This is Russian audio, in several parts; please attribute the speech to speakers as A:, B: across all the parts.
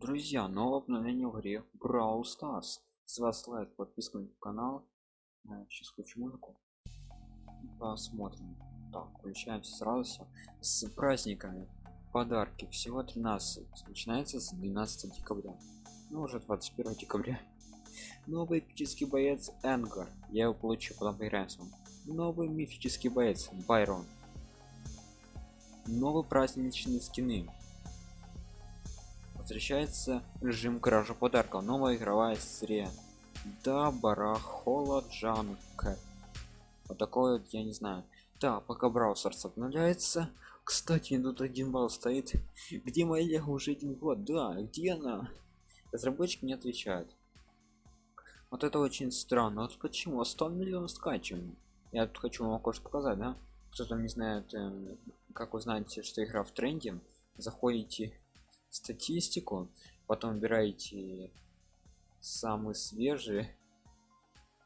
A: Друзья, новое обновление в игре Brawl Stars. С вас лайк, подписка на канал. Сейчас включу музыку. Посмотрим. Так, включаемся сразу все. С праздниками. Подарки. Всего 13. Начинается с 12 декабря. Ну, уже 21 декабря. Новый эпический боец Энгар. Я его получу, потом поиграем с вами. Новый мифический боец Байрон. Новый праздничные скины возвращается режим кражи подарка новая игровая серия. Да барахола джанка вот такой вот я не знаю. Да пока браузерс обновляется. Кстати тут один балл стоит. Где моя лего уже один год? Да где она? Разработчик не отвечает вот это очень странно. Вот почему? 100 миллионов скачиваний. Я тут хочу вам кое показать да? Кто там не знает э, как вы знаете что игра в тренде. Заходите статистику потом выбираете самый свежий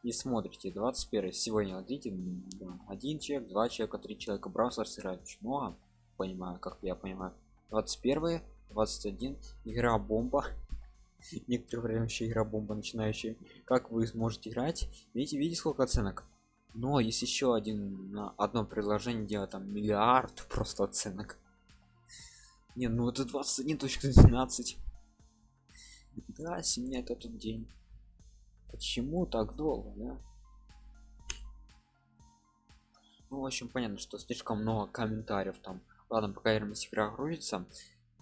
A: и смотрите. 21 сегодня вот видите один человек два человека три человека браузер очень много понимаю как я понимаю. 21 21 игра бомба. Некоторое время вообще игра бомба начинающая. Как вы сможете играть? Видите видите сколько оценок? Но есть еще один одно предложение делать там миллиард просто оценок не, ну это 21.12. Да, семья это тот день. Почему так долго, да? Ну, в общем, понятно, что слишком много комментариев там. Ладно, пока Эрмис игра грузится,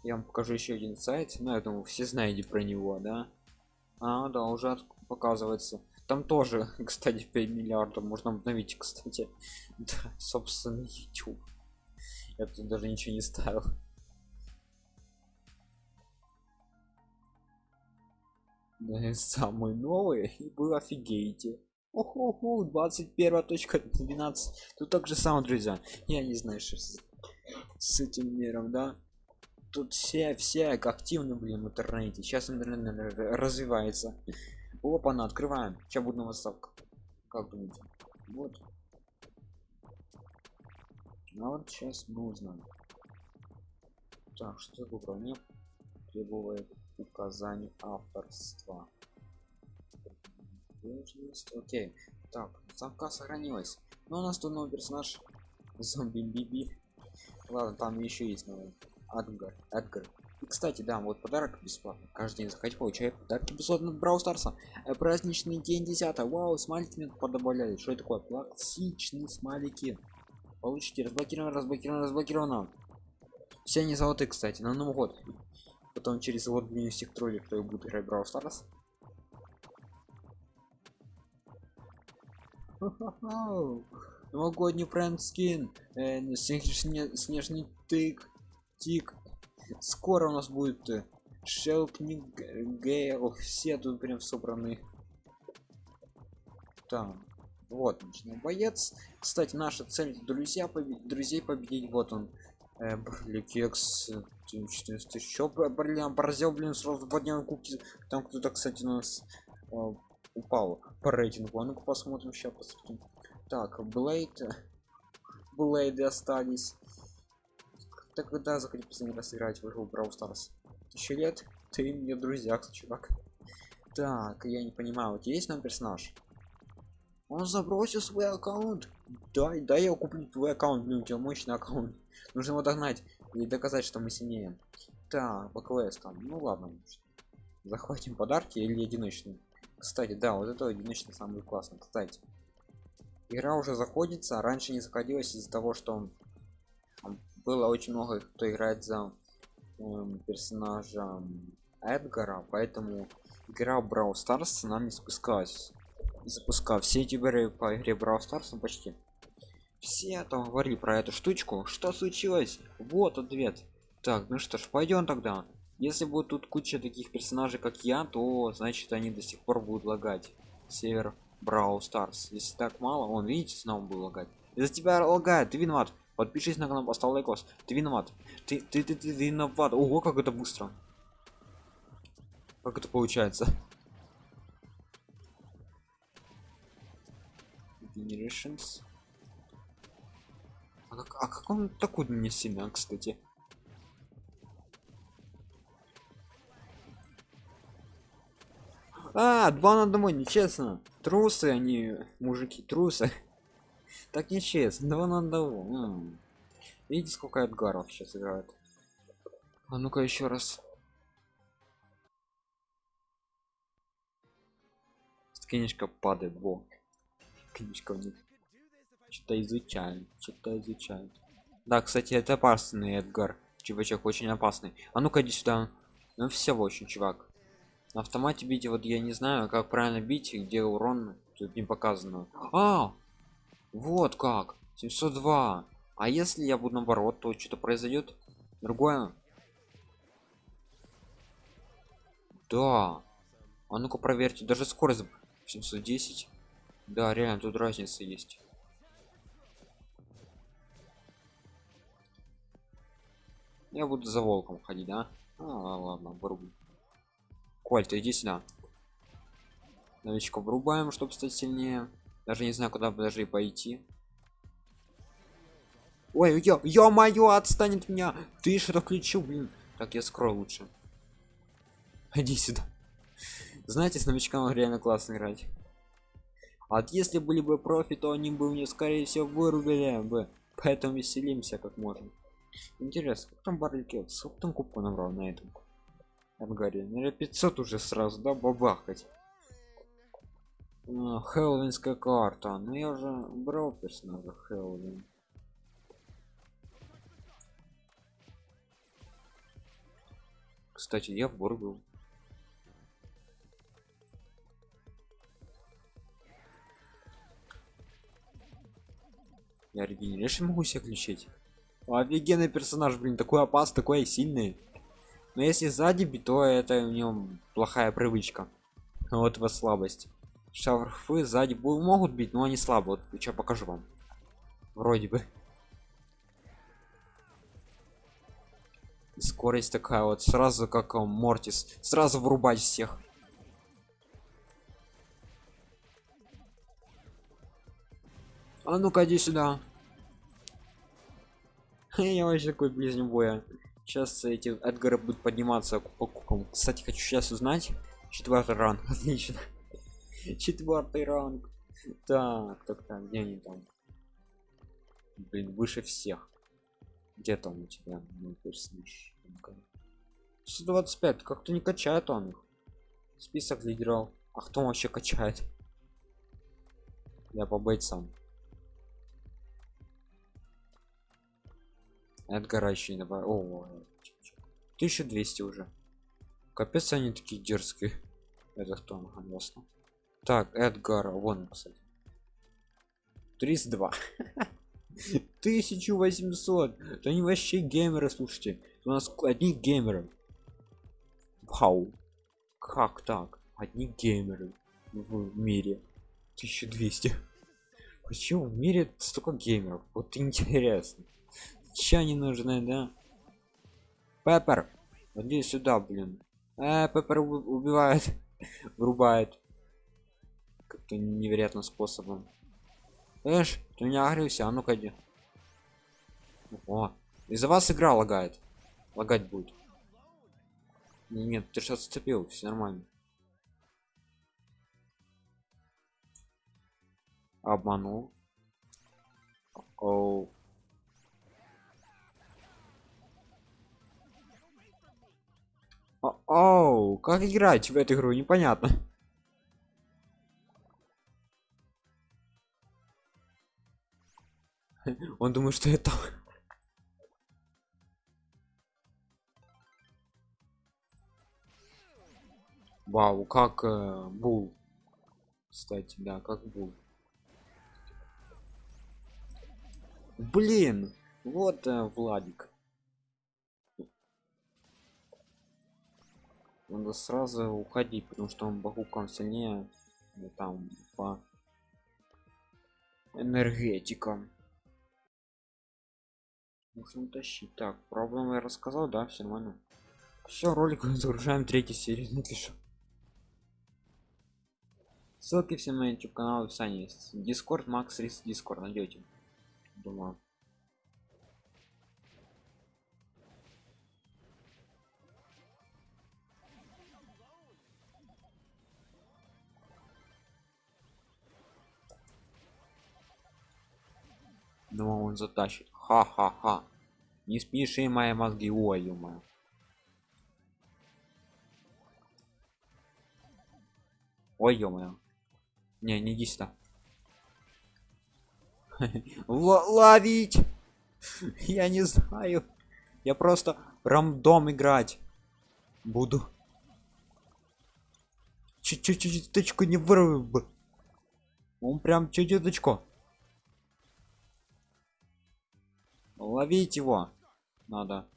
A: я вам покажу еще один сайт. Ну, я думаю, все знаете про него, да? А, да, уже показывается. Там тоже, кстати, 5 миллиардов можно обновить, кстати. Да, собственно, YouTube. Я тут даже ничего не ставил. самый новый и вы офигеете. Охо, 21 точка 12 тут так же самое друзья. Я не знаю что с, с этим миром да. Тут все все активно блин в интернете. Сейчас интернет развивается. Опа на открываем. Сейчас будет новая ставка как думаете? Вот. А вот сейчас мы узнаем. Так что выбрал мне требует указаний авторства. Окей. Так замка сохранилась. Но у нас тут новый персонаж. Зомби биби ладно там еще есть новый. Адгар эдгар. И кстати да вот подарок бесплатно каждый день заходите получает подарки бесплатно брау старса. Э, праздничный день 10 вау смайлики подобавляли что это такое? Классичные смайлики. Получите разблокировано разблокировано разблокировано все они золотые кстати на новый год потом через меню всех троллей кто будет играть Brawl Stars новогодний бренд скин э, снежный тык тик. Скоро у нас будет э, шелкник гейл. Все тут прям собраны. Там вот ночной боец. Кстати наша цель друзья победить друзей победить. Вот он э, Кекс, еще блин, поразил, блин, сразу поднял кубки. Там кто-то, кстати, у нас э, упал по рейтингу. А ну-ка посмотрим, сейчас посмотрим. Так, Блейд. Блейды остались. Так когда захотите последний раз играть в игру Brawl Stars? Тысяча лет? Ты мне друзья, чувак. Так, я не понимаю, вот есть нам персонаж? Он забросил свой аккаунт. Дай, дай я куплю твой аккаунт, блин, у тебя мощный аккаунт. Нужно его догнать и доказать, что мы сильнее. Так, по квестам. Ну ладно. Захватим подарки или одиночные. Кстати, да, вот это одиночный самый классный. Кстати, игра уже заходится, раньше не заходилась из-за того, что было очень много кто играет за э, персонажем Эдгара, поэтому игра Brawl Stars нам не спускалась запускал все ютуберы по игре Brawl Stars почти. Все там говорили про эту штучку. Что случилось? Вот ответ. Так ну что ж пойдем тогда. Если будет тут куча таких персонажей как я то значит они до сих пор будут лагать. Север Brawl Stars. Если так мало он видите снова будет лагать. Из-за тебя лагает ты виноват подпишись на канал поставь лайкос ты виноват ты ты ты, ты, ты виноват ого как это быстро. Как это получается generations а как, а как он такой мне семя кстати А, два на одного, нечестно. Трусы, они мужики, трусы. Так нечестно, два на одного. Видите, сколько Эдгаров сейчас играет. А ну-ка еще раз. Книжка падает, во. Книжка у них. Что-то изучают, что-то изучают. Да, кстати, это опасный Эдгар. Чувачок очень опасный. А ну-ка иди сюда. Ну все очень, чувак. На автомате бить, вот я не знаю, как правильно бить где урон. Тут не показано. А, вот как. 702. А если я буду наоборот, то что-то произойдет? Другое? Да. А ну-ка проверьте, даже скорость 710. Да, реально, тут разница есть. Я буду за волком ходить, да? А, ладно, вырублю. Коль, ты иди сюда. Новичков врубаем, чтобы стать сильнее. Даже не знаю, куда даже пойти. Ой, ё, ё моё, отстанет меня. Ты что-то включил, блин. Так, я скрою лучше. Иди сюда. Знаете, с новичком реально классно играть. А вот если были бы профи, то они бы мне, скорее всего, вырубили бы. Поэтому веселимся как можно. Интересно, как там барлики? Сколько там кубку набрал на этом? Ангаре. Наверное, 500 уже сразу, да, бабахать. А, Хеллоуинская карта. Ну я уже брал персонажа Хеллоуин. Кстати, я в бор Я регенерейшн могу себе включить. Офигенный персонаж, блин, такой опасный, такой сильный. Но если сзади бить, то это у него плохая привычка. Вот его слабость. Шарфы сзади могут бить, но они слабы. Вот сейчас покажу вам. Вроде бы. Скорость такая вот, сразу как он, Мортис. Сразу врубать всех. А ну-ка иди сюда. Я вообще такой ближний боя. Сейчас эти Эдгары будут подниматься по кукам. Кстати, хочу сейчас узнать. Четвертый ранг. Отлично. Четвертый ранг. Так, так, так, где они там? Блин, выше всех. Где там у тебя? Ну, персонаж. 125, как-то не качает он их. Список лидеров. А кто вообще качает? Я по бойцам. Эдгара еще не добавил. О, 1200 уже. Капец, они такие дерзкие. Это кто? Ага. Так, Эдгар, вон, кстати. 32. 1800. Это они вообще геймеры, слушайте. У нас одни геймеры. Вау. Как так? Одни геймеры в мире. 1200. Почему в мире столько геймеров? Вот интересно. Че они нужны, да? Пеппер, иди сюда, блин. Э, Пеппер убивает, врубает. Как-то невероятным способом. Эш, ты меня агрился, а ну-ка иди. О, из-за вас игра лагает. Лагать будет. Нет, ты сейчас отцепил, все нормально. Обманул. Оу. Оу, как играть в эту игру, непонятно. Он думает, что это... Вау, как э, бул. Кстати, да, как бул. Блин, вот э, Владик. Надо сразу уходить потому что он бахуком сильнее ну, там по энергетикам. Нужно тащить так проблемы я рассказал да все нормально. Все ролик загружаем третью серию напишу. Ссылки все на youtube канал в описании есть. Discord max рис discord найдете думаю он затащит. Ха-ха-ха. Не смеши мои мозги. Ой ё ой ё не не иди сюда. Ловить! Я не знаю. Я просто рандом играть буду. Чуть-чуть точку не вырвал бы. Он прям чуть-чуточку ловить его надо.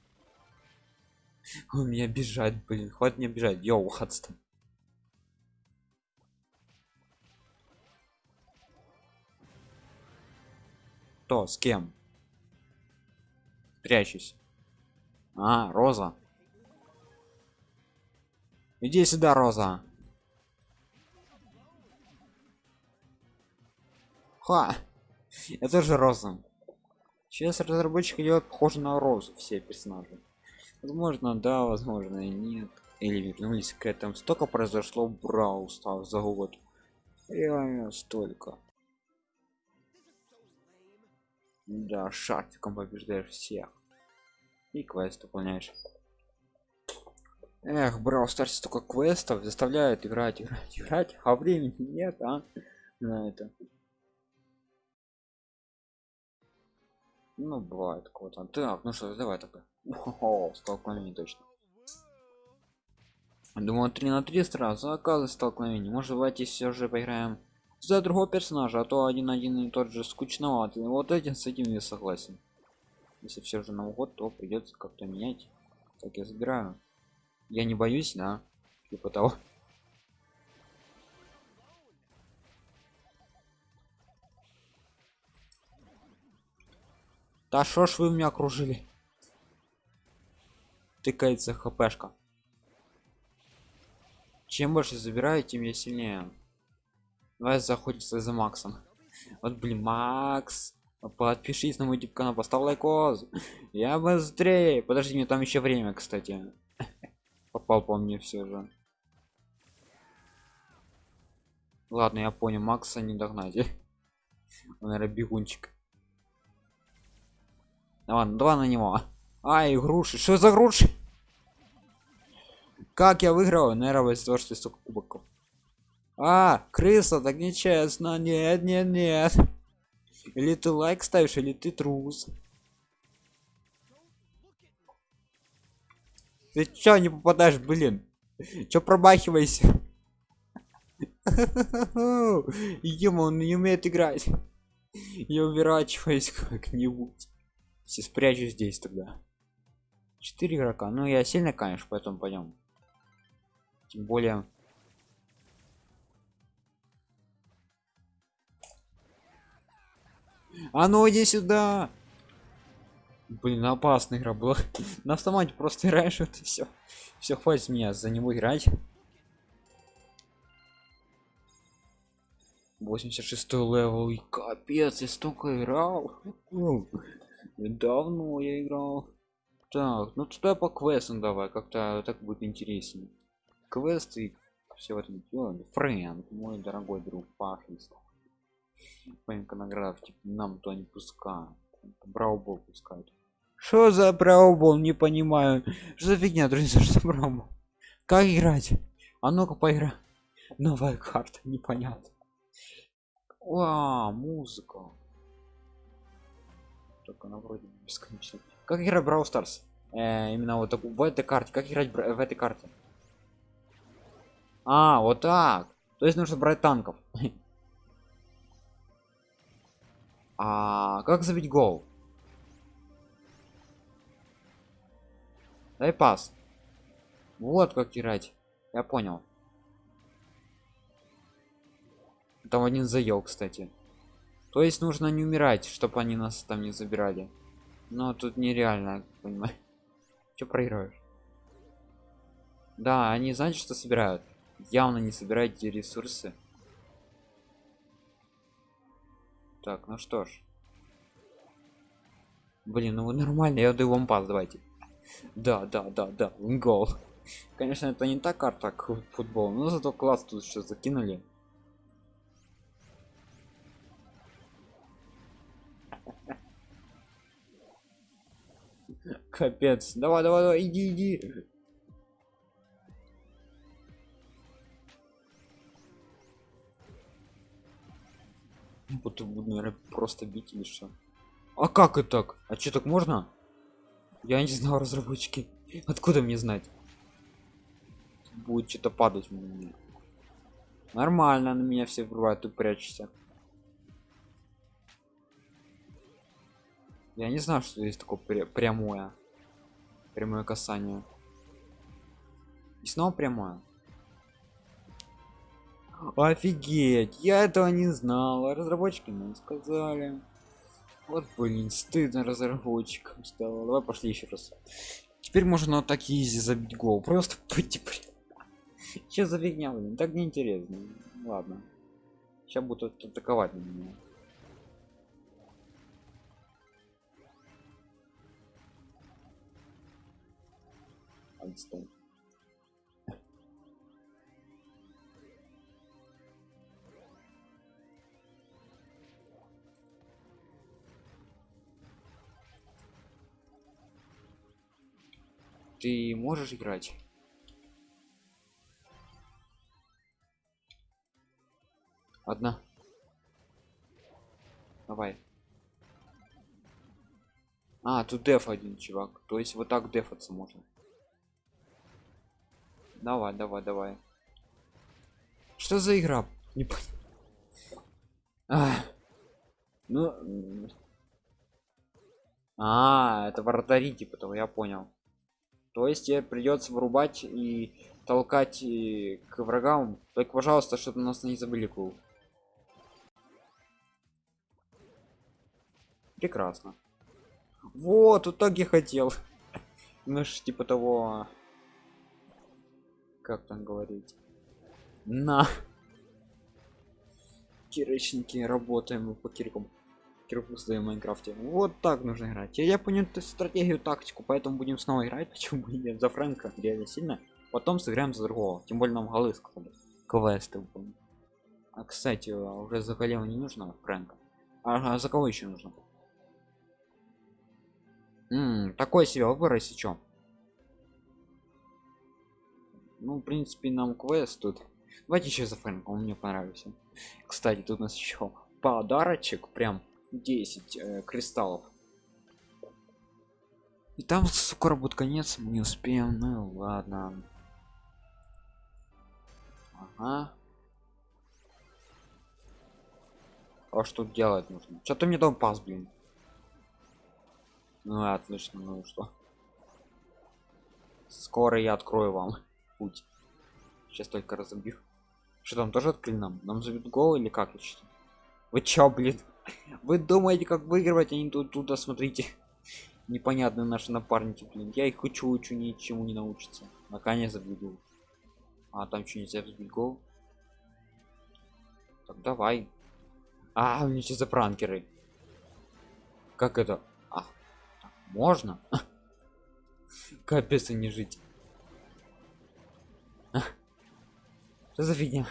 A: У меня бежать блин хватит мне бежать. Йоу отстань кто? С кем? Прячусь. А роза. Иди сюда роза. Ха это же роза сейчас разработчик делает похоже на розу все персонажи. Возможно да возможно и нет. Или вернулись к этому. Столько произошло брау стал за год. Реально столько. Да шарфиком побеждаешь всех. И квест выполняешь. Эх брал старсе столько квестов заставляет играть играть играть а времени нет а? На это ну бывает кого-то так ну что давай тогда. О столкновение точно. Думаю 3 на 3 сразу оказывается столкновение. Может давайте все же поиграем за другого персонажа а то один один и тот же скучноватый. Вот этим с этим я согласен. Если все же на год то придется как-то менять. Так я забираю. Я не боюсь да типа того да шо ж вы меня окружили тыкается хпшка чем больше забираю тем я сильнее Давай заходится за Максом. Вот, блин, Макс. Подпишись на мой YouTube канал, поставь лайкос. Я быстрее. Подожди, мне там еще время, кстати. Попал по мне все же. Ладно, я понял, Макса не догнать. Он, наверное, бегунчик. Ладно, два на него. Ай, груши. Что за груши? Как я выиграл? Наверное, из-за того, что столько кубоков. А, крыса, так нечестно. Нет, нет, нет. Или ты лайк ставишь, или ты трус. Ты чё не попадаешь, блин? Чё промахивайся? Ему он не умеет играть. Я уворачиваюсь как-нибудь. Все спрячу здесь тогда. Четыре игрока. Ну я сильно, конечно, поэтому пойдем. Тем более А ну иди сюда. Блин, опасная игра была. На автомате просто играешь, это все. Все, хватит меня за него играть. 86 левел и капец я столько играл давно я играл. Так ну туда по квестам давай как-то так будет интереснее. Квесты все в этом фрэнк мой дорогой друг пожалуйста маленькая награда типа нам то не пускают. Браубол пускают что за браубол не понимаю. Что за фигня друзья что браубол? Как играть? А ну-ка поигра. Новая карта непонятно. А музыка только она вроде бесконечно как играть брау старс э, именно вот в этой карте как играть в этой карте а вот так то есть нужно брать танков А как забить гол? Дай пас. Вот как играть. Я понял. Там один заел, кстати. То есть нужно не умирать, чтобы они нас там не забирали. Но тут нереально, понимаю. Че проигрываешь? Да, они знаете, что собирают? Явно не собирают эти ресурсы. Так, ну что ж. Блин, ну нормально, я даю вам пас, давайте. Да, да, да, да, гол. Конечно, это не та карта, как футбол, но зато класс тут что закинули. Капец. Давай, давай, давай, иди, иди. Вот буду, наверное, просто бить или что? А как это так? А что так можно? Я не знал, разработчики. Откуда мне знать? Будет что-то падать. Мне. Нормально, на меня все бывают, ты прячешься. Я не знаю, что есть такое пря прямое. Прямое касание. И снова прямое. Офигеть, я этого не знал. Разработчики нам сказали. Вот блин, стыдно разработчикам стало. Давай пошли еще раз. Теперь можно вот так изи забить гол. Просто пойти. Че за фигня, блин? Так неинтересно. Ладно. Сейчас будут атаковать на меня. Отстань. Ты можешь играть? Одна. Давай. А, тут деф один, чувак. То есть вот так дефаться можно. Давай, давай, давай. Что за игра? Не понял. А, ну... А, это вратари, типа того, я понял. То есть тебе придется вырубать и толкать и к врагам. Только, пожалуйста, чтобы нас не забыли кул. Прекрасно. Вот, так я хотел. Ну ж, типа того... Как там говорить? На! Кирочники, работаем по киркам кирку в майнкрафте. Вот так нужно играть. Я, я понял стратегию тактику поэтому будем снова играть почему бы нет. За фрэнка реально сильно потом сыграем за другого. Тем более нам голы сказали квесты а кстати уже за голема не нужно фрэнка? А, а за кого еще нужно? М -м, такой себе выбор если чё ну в принципе нам квест тут. Давайте еще за фрэнка он мне понравился. Кстати тут у нас еще подарочек прям 10 э, кристаллов. И там скоро будет конец мы не успеем ну ладно. Ага. А что делать нужно? Что-то мне дом пас блин. Ну отлично ну что? Скоро я открою вам путь. Сейчас только разобью. Что там тоже открыли нам нам забьют гол или как еще вы чё блин? Вы думаете как выигрывать они тут туда смотрите. Непонятные наши напарники блин. Я их учу учу ничему не научится. Наконец забегу а там что нельзя взбить гол. Так давай. А у меня за пранкеры как это? А, можно? Капец не жить что за фигня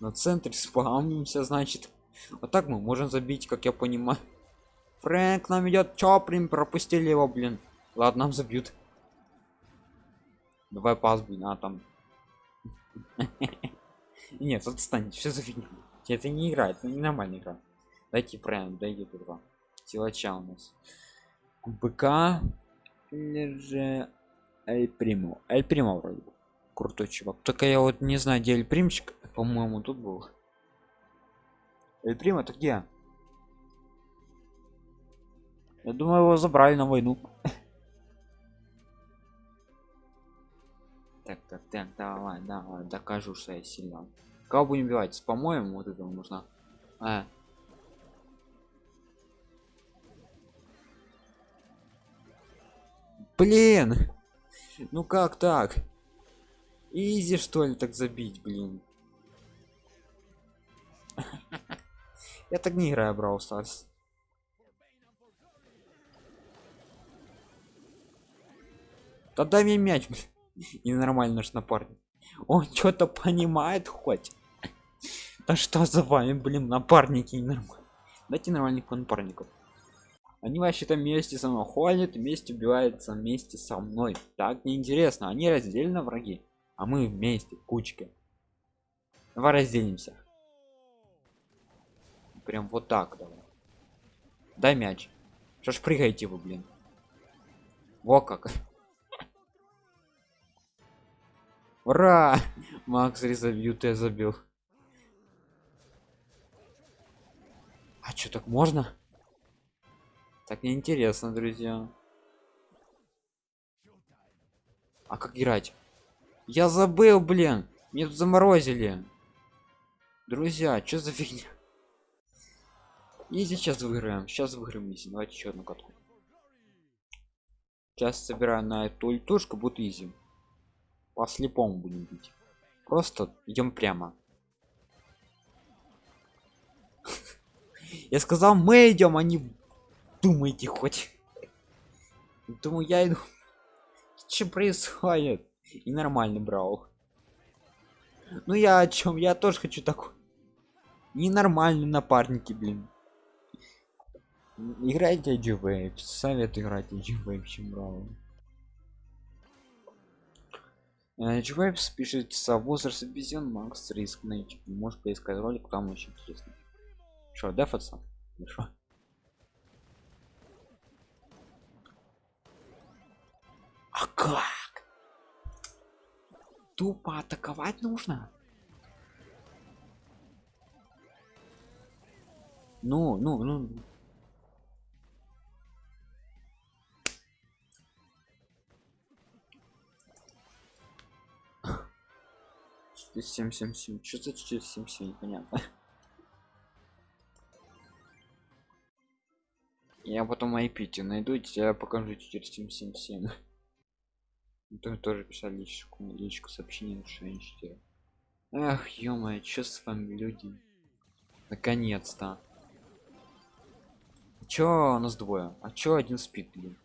A: на центре спамимся значит. Вот так мы можем забить как я понимаю. Фрэнк нам идет. Чоплин пропустили его блин? Ладно нам забьют. Давай пас блин а там. Нет отстань что за фигня это не играет это не нормальная игра. Дайте прям дайте туда силача у нас. Бк или же эль приму эль приму вроде крутой чувак. Только я вот не знаю где эль примчик по-моему тут был. Эль Прим это где? Я думаю его забрали на войну. Так так так давай давай докажу что я сильно кого будем убивать? По-моему вот этого нужно а. Блин! Ну как так? Изи что ли так забить блин? Я так не играю брал старс да дай мне мяч ненормально наш напарник. Он что-то понимает хоть. Да что за вами блин напарники ненормально дайте нормальных напарников они вообще-то вместе со мной ходят вместе убиваются вместе со мной. Так неинтересно они раздельно враги а мы вместе кучки давай разделимся. Прям вот так давай. Дай мяч. Что ж прыгайте вы блин. Во как. Ура! Макс резабью ты забил. А что так можно так неинтересно друзья. А как играть? Я забыл блин. Мне тут заморозили. Друзья что за фигня? И сейчас выиграем. Сейчас выиграем изи. Давайте еще одну катку. Сейчас собираю на эту ультушку будет изи. По слепому будем бить. Просто идем прямо. Я сказал мы идем они а думаете хоть? Думаю я иду. Что происходит? И нормальный брал. Ну я о чем я тоже хочу такой. Ненормальный напарники блин. Играйте g совет играть g чем брал g спишется возраст обезьян макс риск на youtube может поискать ролик там очень интересно. Что дефаться хорошо как? Тупо атаковать нужно? Ну ну ну. Семь семь семь. Что за четыре семь семь? Непонятно. Я потом айпите найду тебя покажу 4777 то тоже писали личку личку сообщение что эх ё что с вами люди? Наконец-то. Чё у нас двое? А чё один спит блин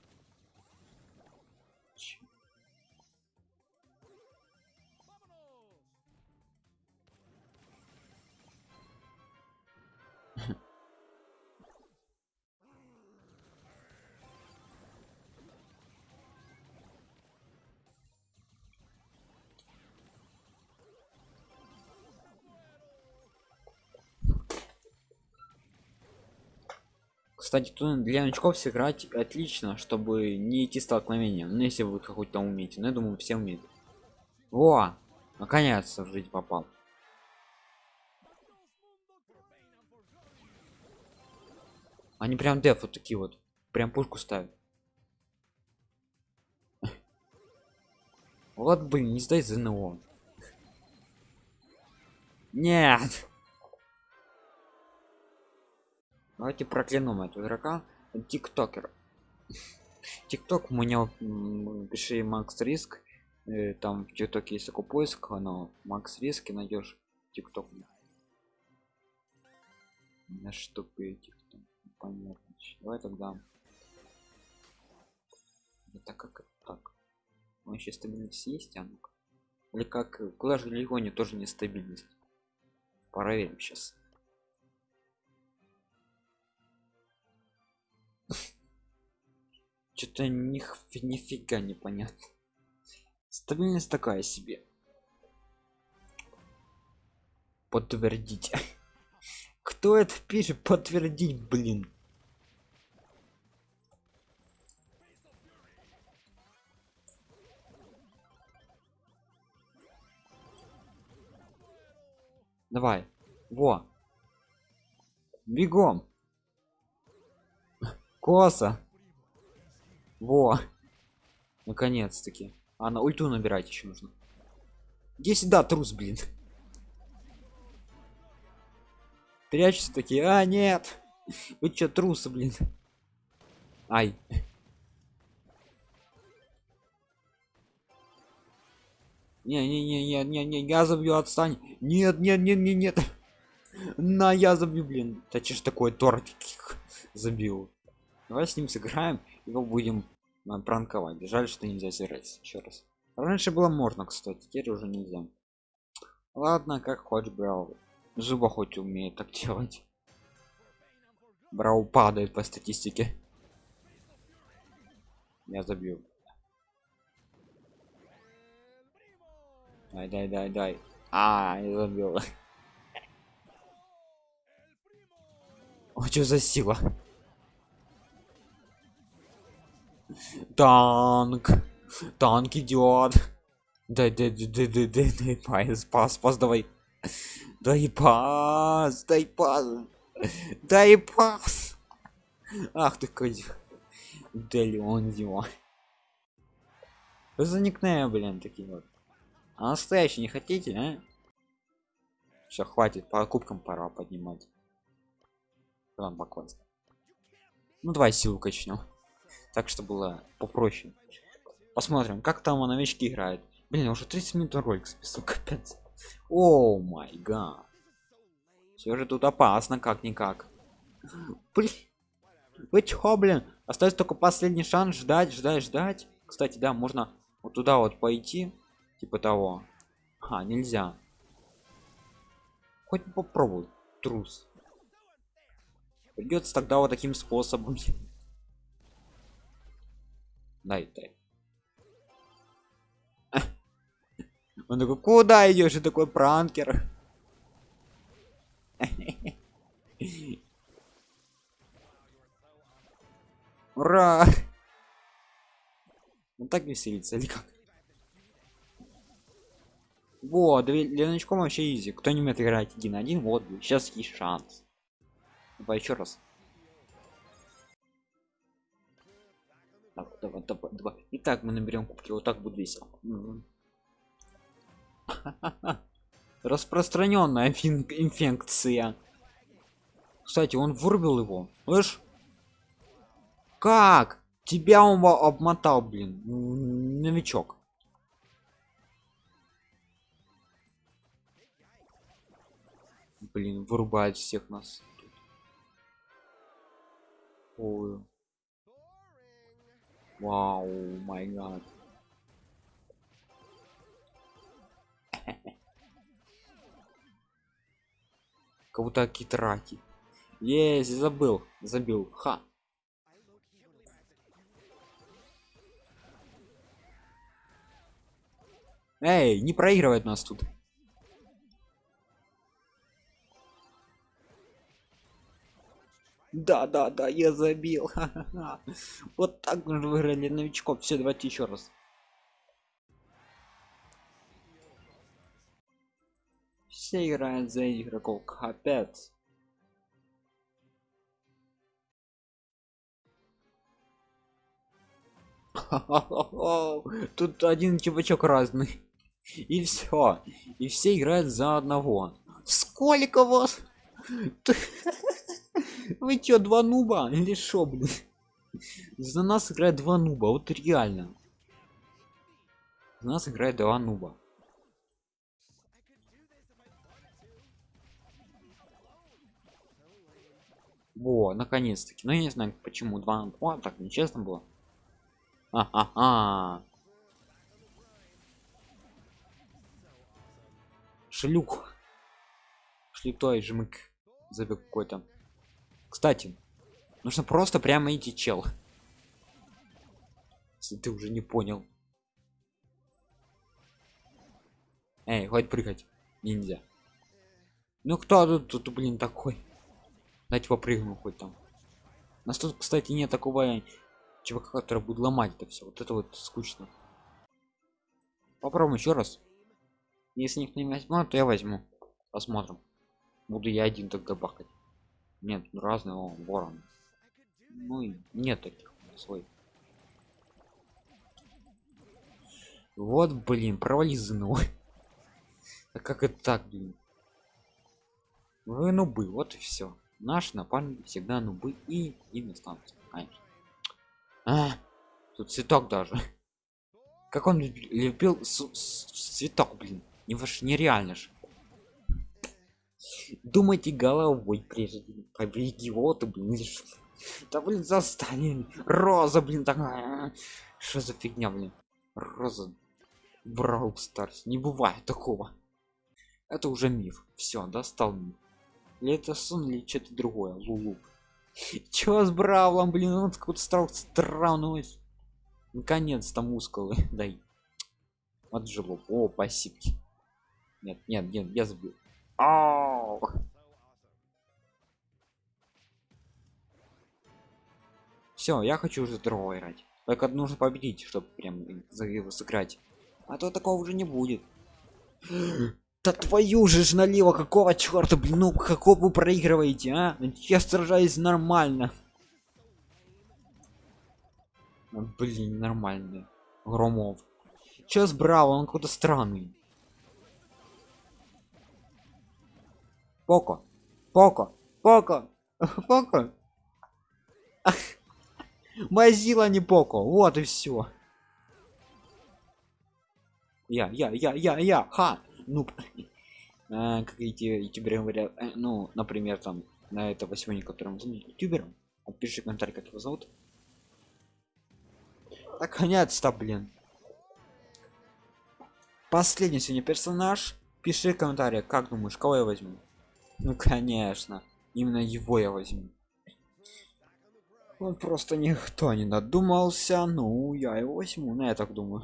A: кстати тут для новичков сыграть отлично чтобы не идти столкновением. Ну если вы какой-то умеете но я думаю все умеют. Во! Наконец-то в жизнь попал. Они прям деф вот такие вот прям пушку ставят. Вот блин не сдай зно. Нет давайте проклянем этого игрока тиктокер. Тикток у меня пиши макс риск. Э, там в тиктоке есть такой поиск но макс риски найдешь тикток. На что тикток понятно. Давай тогда. Это как это так он еще стабильность есть а ну -ка. или как клаш легоне тоже нестабильность. Проверим сейчас что-то них нифига непонятно стабильность такая себе. Подтвердить. Кто это пишет? Подтвердить блин. Давай. Во. Бегом. Коса во! Наконец-таки. А на ульту набирать еще нужно. Иди сюда трус блин. Прячется такие а нет! Вы что трусы блин? Ай. Не не не не не не я забью отстань! Нет нет нет нет нет! На я забью блин! Да че ж такое тортик забил? Давай с ним сыграем его будем а, пранковать жаль что нельзя сыграть еще раз раньше было можно кстати теперь уже нельзя ладно как хочешь брал зуба хоть умеет так делать Брау падает по статистике. Я забил. Дай, дай, дай, дай. А, я забил. О, что за сила? Танк. Танк идет. Дай, дай, дай, дай, дай, дай, пас, пас, пас, давай. Дай пас, дай пас. Дай пас. Ах ты какой. Дали он его. За никнейм, блин, такие вот. А настоящий не хотите, а? Все, хватит, по кубкам пора поднимать. Вам покой. Ну давай силу качнем. Так что было попроще. Посмотрим, как там новички играют. Блин, уже 30 минут ролик списал, капец. О май гад. Все же тут опасно, как-никак. Блин. Вы чё, блин? Остается только последний шанс ждать, ждать, ждать. Кстати, да, можно вот туда вот пойти. Типа того. А, нельзя. Хоть попробуй, трус. Придется тогда вот таким способом. Дай, дай. Он такой, куда идешь? И такой пранкер. Ура! Ну так веселиться или как? Вот, для новичков вообще изи. Кто не умеет играть один на один, вот, сейчас есть шанс. Давай еще раз. Так, давай, давай, давай. Итак, мы наберем кубки, вот так будет весело. Распространенная инфекция. Кстати, он вырубил его. Слышь? Как? Тебя он обмотал, блин. Новичок. Блин, вырубает всех нас. Ой. Вау, май гад. Кого-то китраки. Есть, забыл, забил. Ха. Эй, не проигрывает нас тут. Да, да, да, я забил. Вот так выиграли новичков. Все, давайте еще раз. Все играют за игроков. Капец. Тут один чувачок разный. И все. И все играют за одного. Сколько вас? Вы чё, два нуба? Или шо, блин? За нас играет два нуба, вот реально. За нас играет два нуба. Во, наконец-таки. Ну я не знаю почему два. О, так нечестно было. А-а-а. Шлюх. Шлютой жмык. Забег какой-то. Кстати, нужно просто прямо идти, чел. Если ты уже не понял. Эй, хоть прыгать. Нельзя. Ну кто тут, тут блин, такой? Дать попрыгну хоть там. У нас тут, кстати, нет такого чувака, который будет ломать это все. Вот это вот скучно. Попробуем еще раз. Если никто не возьмет, то я возьму. Посмотрим. Буду я один тогда бахать. Нет, ну разного ворон. Ну и нет таких свой. Вот, блин, провали ЗНО. А как это так, блин? Вы нубы, вот и все. Наш напарник всегда нубы и им останутся, конечно. А, тут цветок даже. Как он любил цветок, блин. Не ваш нереально же. Думайте головой прежде идиоты блин да блин застали роза блин такая что за фигня блин роза брау старс не бывает такого это уже миф все достал миф или это сон или что-то другое лулу Чё с Бравлом, блин, он какой-то стал странный. Наконец-то мускулы, дай. Вот жилу. О, спасибо. Нет, нет, нет, я забыл. Ау! Все, я хочу уже другого играть. Только нужно победить, чтобы прям сыграть. А то такого уже не будет. Да твою же ж налево, какого черта, блин, ну какого вы проигрываете, а? Я сражаюсь нормально. Ну, блин, нормально. Громов. Сейчас браво, он какой-то странный. Поко. Поко. Поко. Поко. Мазила не Поко. Вот и все. Я, я, я, я, я, ха. Ну, а, как эти ютуберы говорят, э, ну, например, там, на этого сегодня, которым ютубером, напиши комментарий, как его зовут. Наконец-то, блин. Последний сегодня персонаж. Пиши комментарий, как думаешь, кого я возьму? Ну, конечно. Именно его я возьму. Он просто никто не додумался. Ну, я его возьму. Ну, я так думаю.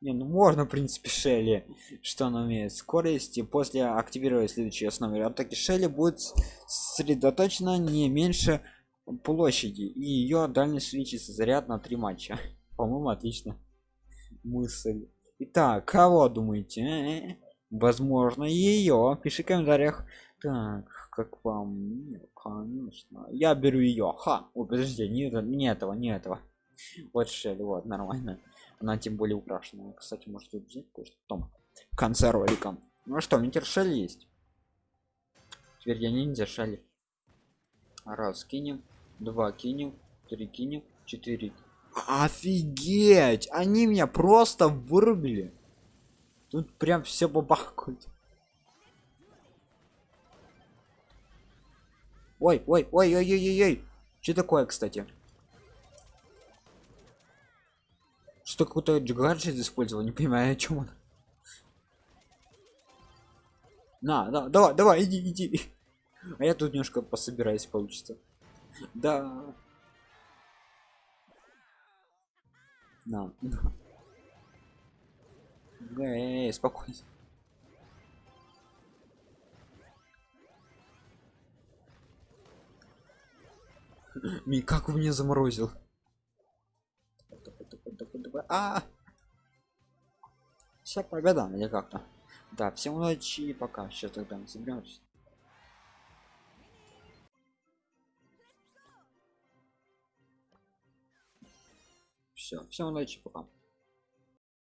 A: Не, ну можно, в принципе, Шелли, что она умеет. Скорость и после активировать следующие основы атаки Шелли будет сосредоточена не меньше площади и ее дальность свечится заряд на три матча. По-моему, отлично. Мысль. Итак, кого думаете? Возможно, ее. Пиши в комментариях. Так, как вам? конечно. Я беру ее. Ха. Ой, подожди, не, не этого, не этого. Вот Шелли, вот, нормально она тем более украшена кстати может взять кое-что том в конце ролика ну что митер шелли есть теперь я ниндзя шелли раз кинем два кинем три кинем четыре офигеть они меня просто вырубили тут прям все бабахают ой ой ой ой ой ой ой. Что такое кстати? Что какой-то гаджет использовал не понимаю о чем он. На да, давай давай иди иди. А я тут немножко пособираюсь получится. Да. На, на. Эй, спокойно Ми, как вы меня заморозил? А, Вся победа или как-то. Да, всем удачи и пока. Сейчас тогда мы соберемся. Все, всем удачи, пока.